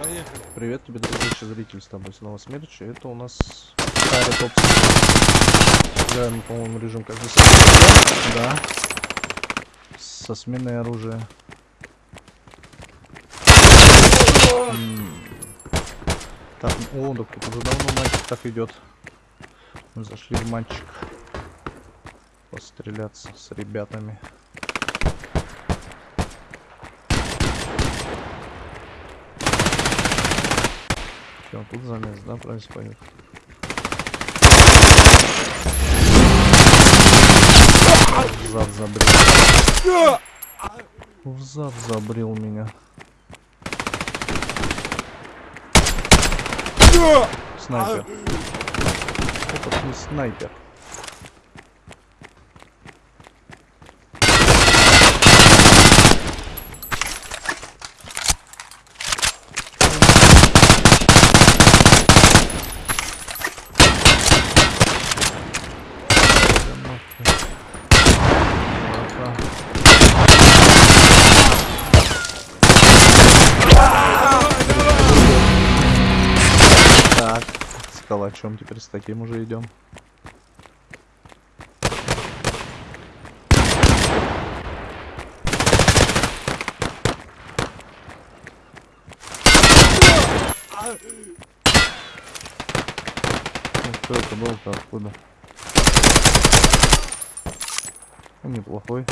Поехали. Привет тебе, дорогой зритель, с тобой снова Смерч. Это у нас Харри Топ. Играем, по-моему, режим как здесь. Да. Со сменой оружия. Так, о, так тут уже давно мальчик так идет. Мы зашли в матчик. Постреляться с ребятами. Все, тут замес, да, происходит? В зад забрил. В зад забрил меня. Снайпер. Это не снайпер. С калачом теперь с таким уже идем. Ну, Что это было-то откуда? Ну, неплохой.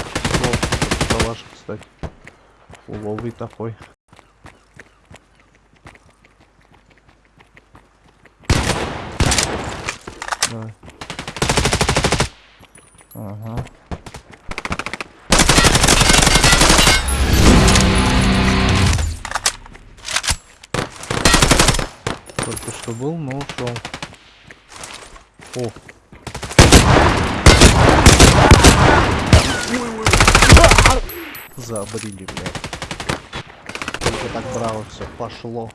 Калаш, кстати. Уловый такой. Давай. Ага. Только что был, но ушел. О. Забрили, блядь. Только так браво все пошло.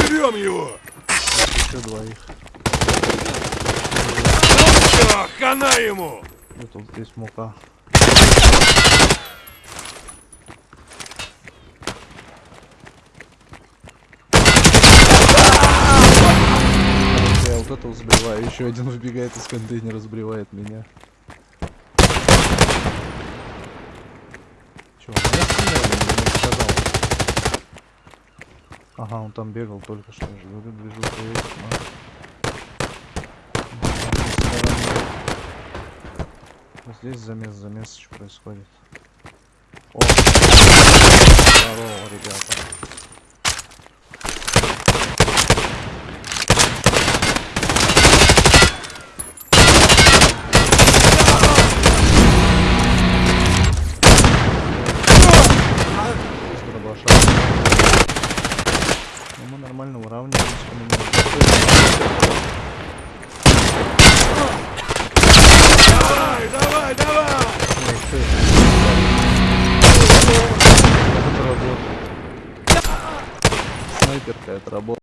Порвем его! еще двоих. Все, хана ему! И тут здесь мука. Я вот этого сбриваю, еще один выбегает из контейнера, сбривает меня. Стреляли, или не сказал? Ага, он там бегал только что, я же говорю, движуха есть, но... Вот Здесь замес, замесочек происходит. О! Здорово, ребята. Снайперка это работал.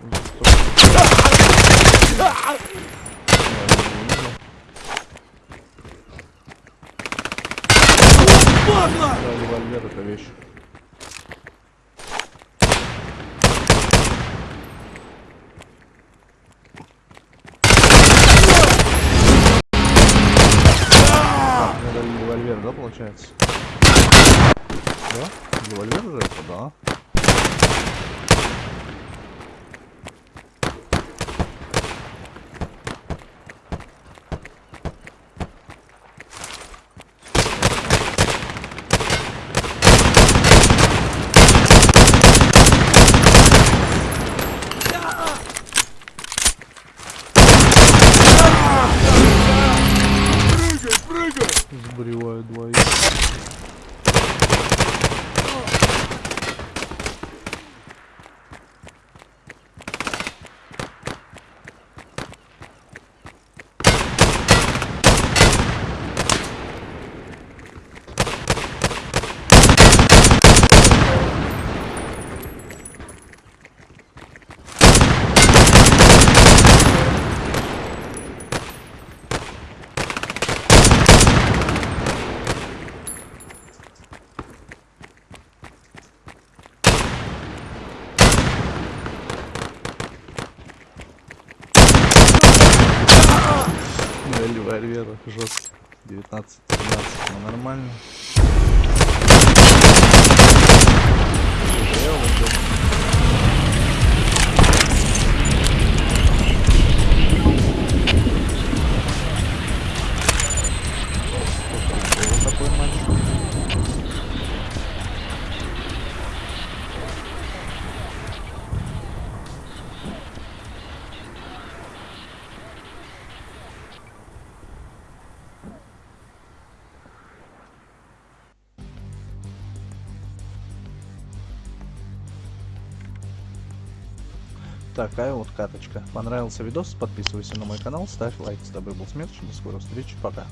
М, ребята. Подло! Да, револьвер это вещь. Револьвер, да, получается? Да? Револьвер же это, да. Прорвет жестко. 19 13 ну нормально. Такая вот каточка. Понравился видос? Подписывайся на мой канал, ставь лайк. С тобой был Смерч. До скорой встречи. Пока.